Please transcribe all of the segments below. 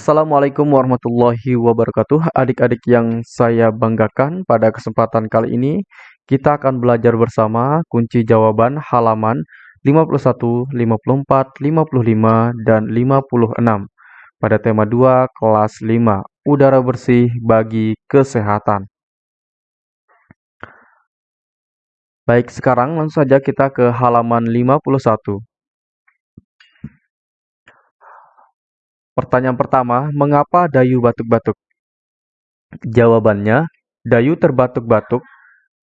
Assalamualaikum warahmatullahi wabarakatuh. Adik-adik yang saya banggakan, pada kesempatan kali ini kita akan belajar bersama kunci jawaban halaman 51, 54, 55, dan 56 pada tema 2 kelas 5, udara bersih bagi kesehatan. Baik, sekarang langsung saja kita ke halaman 51. Pertanyaan pertama, mengapa Dayu batuk-batuk? Jawabannya, Dayu terbatuk-batuk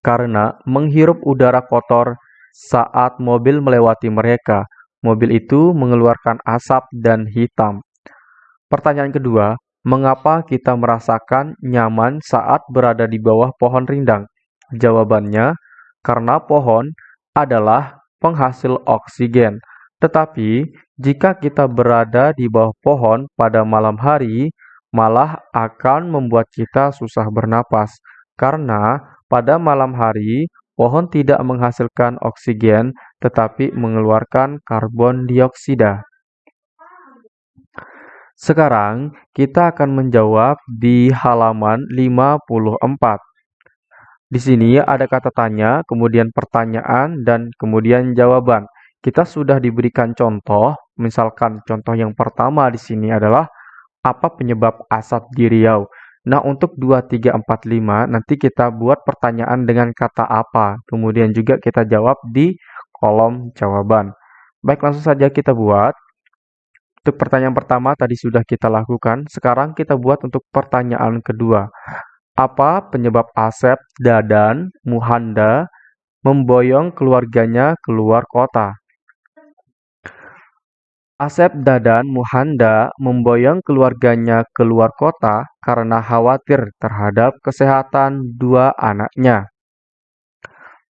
karena menghirup udara kotor saat mobil melewati mereka. Mobil itu mengeluarkan asap dan hitam. Pertanyaan kedua, mengapa kita merasakan nyaman saat berada di bawah pohon rindang? Jawabannya, karena pohon adalah penghasil oksigen. Tetapi, jika kita berada di bawah pohon pada malam hari, malah akan membuat kita susah bernapas, karena pada malam hari pohon tidak menghasilkan oksigen tetapi mengeluarkan karbon dioksida. Sekarang kita akan menjawab di halaman 54. Di sini ada kata tanya, kemudian pertanyaan, dan kemudian jawaban. Kita sudah diberikan contoh, misalkan contoh yang pertama di sini adalah apa penyebab asap di Riau. Nah, untuk 2, 3, 4, 5, nanti kita buat pertanyaan dengan kata apa. Kemudian juga kita jawab di kolom jawaban. Baik, langsung saja kita buat. Untuk pertanyaan pertama tadi sudah kita lakukan. Sekarang kita buat untuk pertanyaan kedua. Apa penyebab Asep, Dadan, Muhanda memboyong keluarganya keluar kota? Asep Dadan Muhanda memboyong keluarganya keluar kota karena khawatir terhadap kesehatan dua anaknya.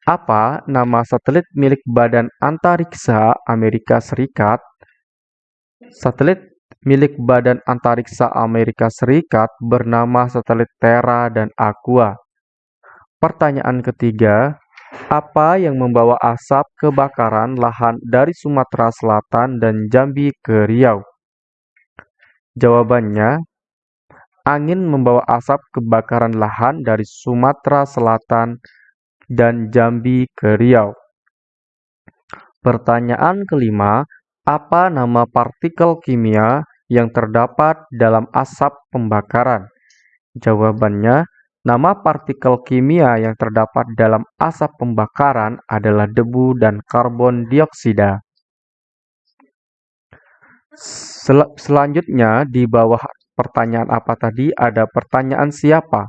Apa nama satelit milik Badan Antariksa Amerika Serikat? Satelit milik Badan Antariksa Amerika Serikat bernama satelit Terra dan Aqua. Pertanyaan ketiga, apa yang membawa asap kebakaran lahan dari Sumatera Selatan dan Jambi ke Riau? Jawabannya, angin membawa asap kebakaran lahan dari Sumatera Selatan dan Jambi ke Riau. Pertanyaan kelima, apa nama partikel kimia yang terdapat dalam asap pembakaran? Jawabannya, Nama partikel kimia yang terdapat dalam asap pembakaran adalah debu dan karbon dioksida. Sel selanjutnya, di bawah pertanyaan apa tadi, ada pertanyaan siapa.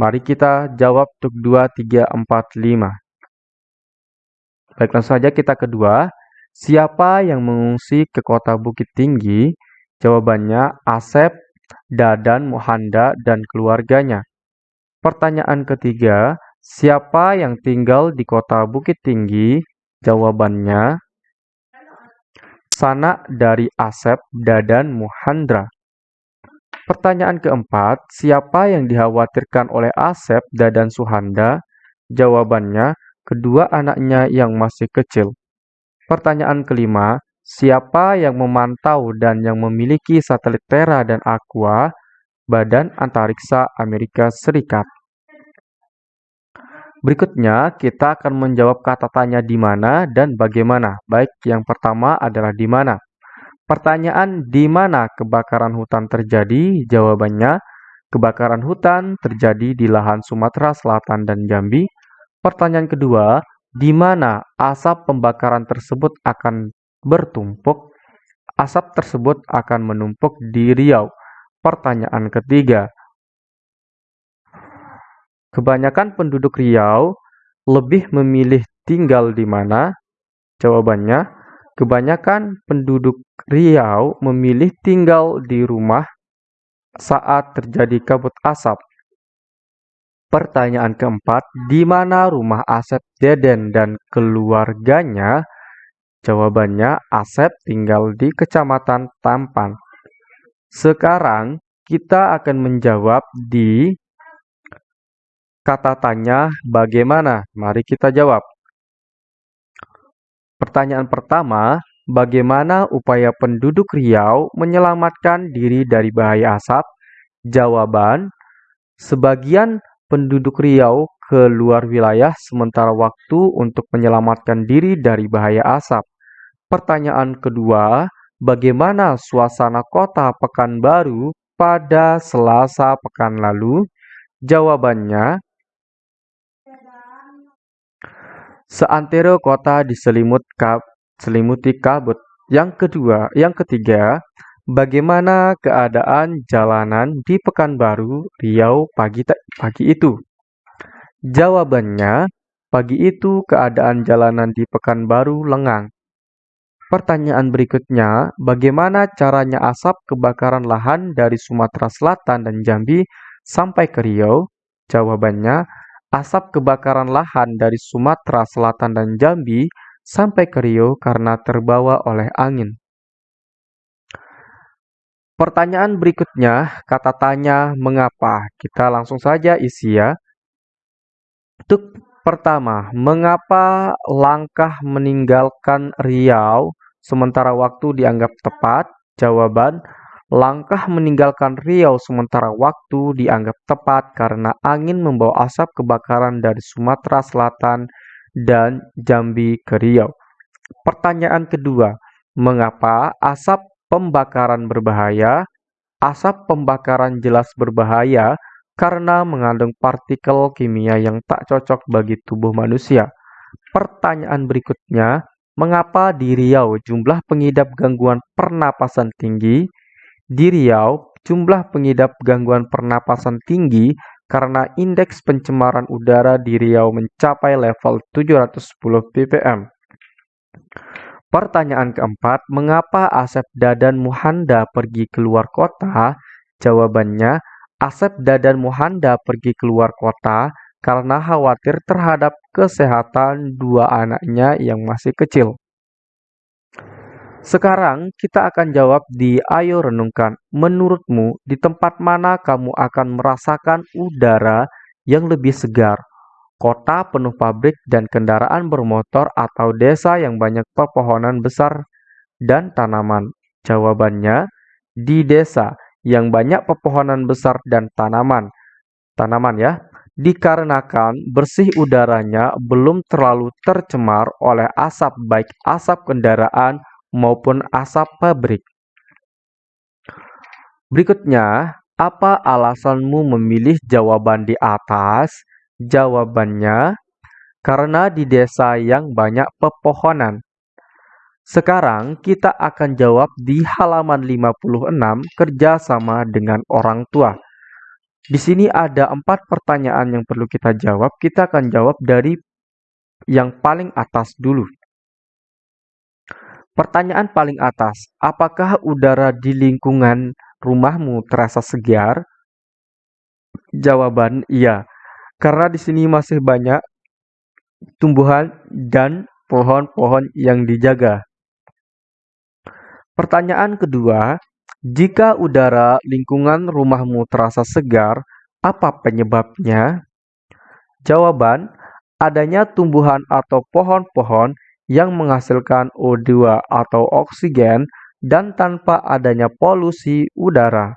Mari kita jawab untuk 2, 3, 4, 5. Baik, langsung saja kita kedua. Siapa yang mengungsi ke kota Bukit Tinggi? Jawabannya Asep, Dadan, Mohanda, dan keluarganya. Pertanyaan ketiga, siapa yang tinggal di kota Bukit Tinggi? Jawabannya, sanak dari Asep, Dadan, Muhandra. Pertanyaan keempat, siapa yang dikhawatirkan oleh Asep, Dadan, Suhanda? Jawabannya, kedua anaknya yang masih kecil. Pertanyaan kelima, siapa yang memantau dan yang memiliki satelit Terra dan Aqua? Badan Antariksa Amerika Serikat. Berikutnya, kita akan menjawab kata tanya di mana dan bagaimana. Baik, yang pertama adalah di mana. Pertanyaan di mana kebakaran hutan terjadi? Jawabannya, kebakaran hutan terjadi di lahan Sumatera Selatan dan Jambi. Pertanyaan kedua, di mana asap pembakaran tersebut akan bertumpuk? Asap tersebut akan menumpuk di Riau. Pertanyaan ketiga, kebanyakan penduduk Riau lebih memilih tinggal di mana? Jawabannya, kebanyakan penduduk Riau memilih tinggal di rumah saat terjadi kabut asap. Pertanyaan keempat, di mana rumah Asep Deden dan keluarganya? Jawabannya, Asep tinggal di Kecamatan Tampan. Sekarang kita akan menjawab di kata tanya bagaimana. Mari kita jawab. Pertanyaan pertama, bagaimana upaya penduduk Riau menyelamatkan diri dari bahaya asap? Jawaban, sebagian penduduk Riau keluar wilayah sementara waktu untuk menyelamatkan diri dari bahaya asap. Pertanyaan kedua, bagaimana suasana kota Pekanbaru pada Selasa pekan lalu? Jawabannya, seantero kota diselimuti kabut. Yang kedua, yang ketiga, bagaimana keadaan jalanan di Pekanbaru, Riau pagi pagi itu? Jawabannya, pagi itu keadaan jalanan di Pekanbaru lengang. Pertanyaan berikutnya, bagaimana caranya asap kebakaran lahan dari Sumatera Selatan dan Jambi sampai ke Riau? Jawabannya, asap kebakaran lahan dari Sumatera Selatan dan Jambi sampai ke Riau karena terbawa oleh angin. Pertanyaan berikutnya, kata tanya mengapa. Kita langsung saja isi ya. Untuk pertama, mengapa langkah meninggalkan Riau sementara waktu dianggap tepat? Jawaban, Langkah meninggalkan Riau sementara waktu dianggap tepat karena angin membawa asap kebakaran dari Sumatera Selatan dan Jambi ke Riau. Pertanyaan kedua, mengapa asap pembakaran berbahaya? Asap pembakaran jelas berbahaya karena mengandung partikel kimia yang tak cocok bagi tubuh manusia. Pertanyaan berikutnya, mengapa di Riau jumlah pengidap gangguan pernapasan tinggi? Di Riau, jumlah pengidap gangguan pernapasan tinggi karena indeks pencemaran udara di Riau mencapai level 710 ppm. Pertanyaan keempat, mengapa Asep Dadan Muhanda pergi keluar kota? Jawabannya, Asep Dadan Muhanda pergi keluar kota karena khawatir terhadap kesehatan dua anaknya yang masih kecil. Sekarang kita akan jawab di Ayo Renungkan. Menurutmu, di tempat mana kamu akan merasakan udara yang lebih segar? Kota penuh pabrik dan kendaraan bermotor atau desa yang banyak pepohonan besar dan tanaman? Jawabannya, di desa yang banyak pepohonan besar dan tanaman. Tanaman ya, dikarenakan bersih udaranya belum terlalu tercemar oleh asap baik asap kendaraan maupun asap pabrik. Berikutnya, apa alasanmu memilih jawaban di atas? Jawabannya, karena di desa yang banyak pepohonan. Sekarang kita akan jawab di halaman 56 kerjasama dengan orang tua. Di sini ada empat pertanyaan yang perlu kita jawab. Kita akan jawab dari yang paling atas dulu. Pertanyaan paling atas, apakah udara di lingkungan rumahmu terasa segar? Jawaban iya, karena di sini masih banyak tumbuhan dan pohon-pohon yang dijaga. Pertanyaan kedua, jika udara lingkungan rumahmu terasa segar, apa penyebabnya? Jawaban, adanya tumbuhan atau pohon-pohon yang menghasilkan O2 atau oksigen dan tanpa adanya polusi udara.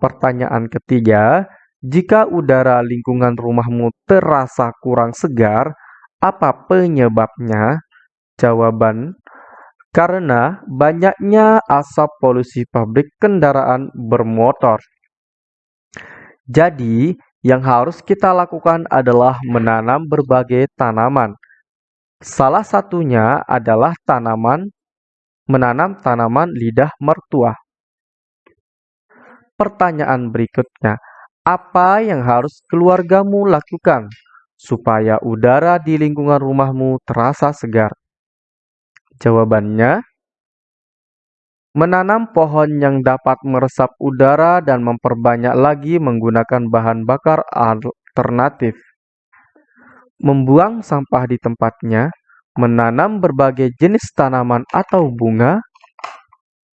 Pertanyaan ketiga, jika udara lingkungan rumahmu terasa kurang segar, apa penyebabnya? Jawaban, karena banyaknya asap polusi pabrik kendaraan bermotor. Jadi, yang harus kita lakukan adalah menanam berbagai tanaman Salah satunya adalah tanaman menanam tanaman lidah mertua. Pertanyaan berikutnya, apa yang harus keluargamu lakukan supaya udara di lingkungan rumahmu terasa segar? Jawabannya, menanam pohon yang dapat meresap udara dan memperbanyak lagi menggunakan bahan bakar alternatif membuang sampah di tempatnya, menanam berbagai jenis tanaman atau bunga,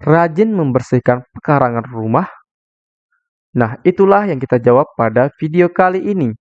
rajin membersihkan pekarangan rumah. Nah, itulah yang kita jawab pada video kali ini.